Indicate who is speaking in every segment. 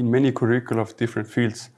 Speaker 1: In many curricula of different fields,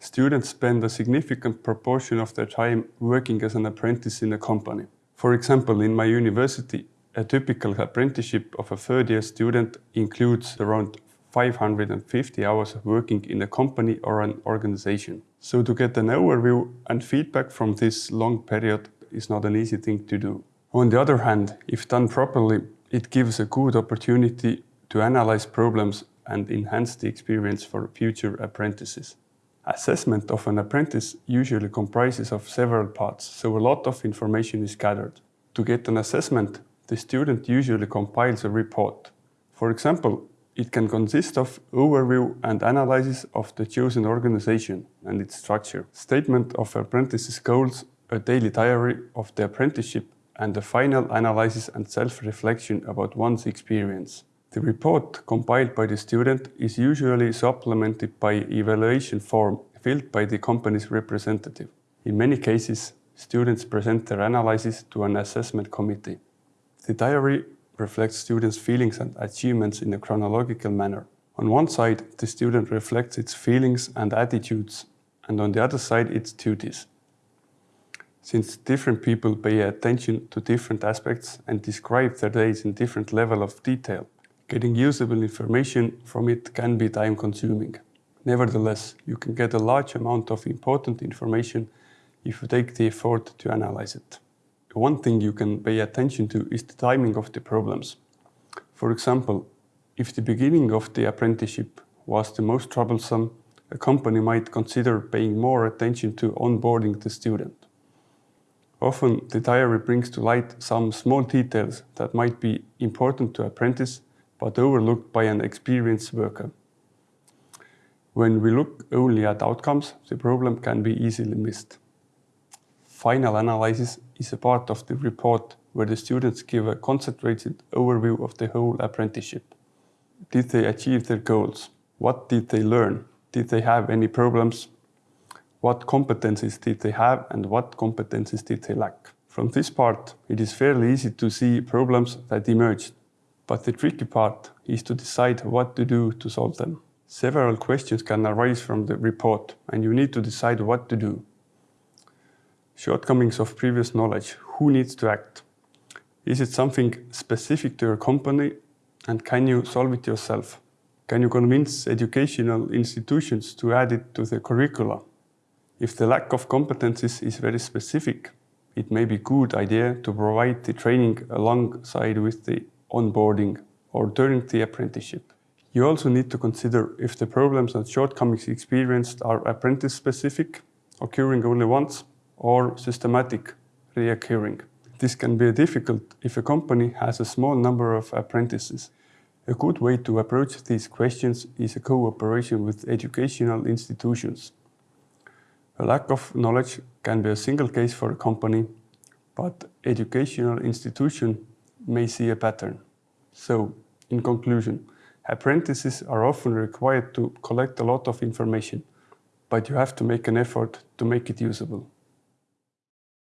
Speaker 1: students spend a significant proportion of their time working as an apprentice in a company. For example, in my university, a typical apprenticeship of a third year student includes around 550 hours of working in a company or an organization. So to get an overview and feedback from this long period is not an easy thing to do. On the other hand, if done properly, it gives a good opportunity to analyze problems and enhance the experience for future apprentices. Assessment of an apprentice usually comprises of several parts, so a lot of information is gathered. To get an assessment, the student usually compiles a report. For example, it can consist of overview and analysis of the chosen organization and its structure, statement of apprentice's goals, a daily diary of the apprenticeship, and a final analysis and self-reflection about one's experience. The report compiled by the student is usually supplemented by evaluation form filled by the company's representative. In many cases, students present their analysis to an assessment committee. The diary reflects students' feelings and achievements in a chronological manner. On one side, the student reflects its feelings and attitudes, and on the other side, its duties. Since different people pay attention to different aspects and describe their days in different level of detail, getting usable information from it can be time-consuming. Nevertheless, you can get a large amount of important information if you take the effort to analyze it. One thing you can pay attention to is the timing of the problems. For example, if the beginning of the apprenticeship was the most troublesome, a company might consider paying more attention to onboarding the student. Often the diary brings to light some small details that might be important to apprentice but overlooked by an experienced worker. When we look only at outcomes, the problem can be easily missed. Final analysis is a part of the report where the students give a concentrated overview of the whole apprenticeship. Did they achieve their goals? What did they learn? Did they have any problems? What competencies did they have and what competencies did they lack? From this part, it is fairly easy to see problems that emerged, but the tricky part is to decide what to do to solve them. Several questions can arise from the report and you need to decide what to do. Shortcomings of previous knowledge. Who needs to act? Is it something specific to your company and can you solve it yourself? Can you convince educational institutions to add it to the curricula? If the lack of competencies is very specific, it may be a good idea to provide the training alongside with the onboarding or during the apprenticeship. You also need to consider if the problems and shortcomings experienced are apprentice specific, occurring only once, or systematic, reoccurring. This can be difficult if a company has a small number of apprentices. A good way to approach these questions is a cooperation with educational institutions. A lack of knowledge can be a single case for a company, but educational institution may see a pattern. So, in conclusion, apprentices are often required to collect a lot of information, but you have to make an effort to make it usable.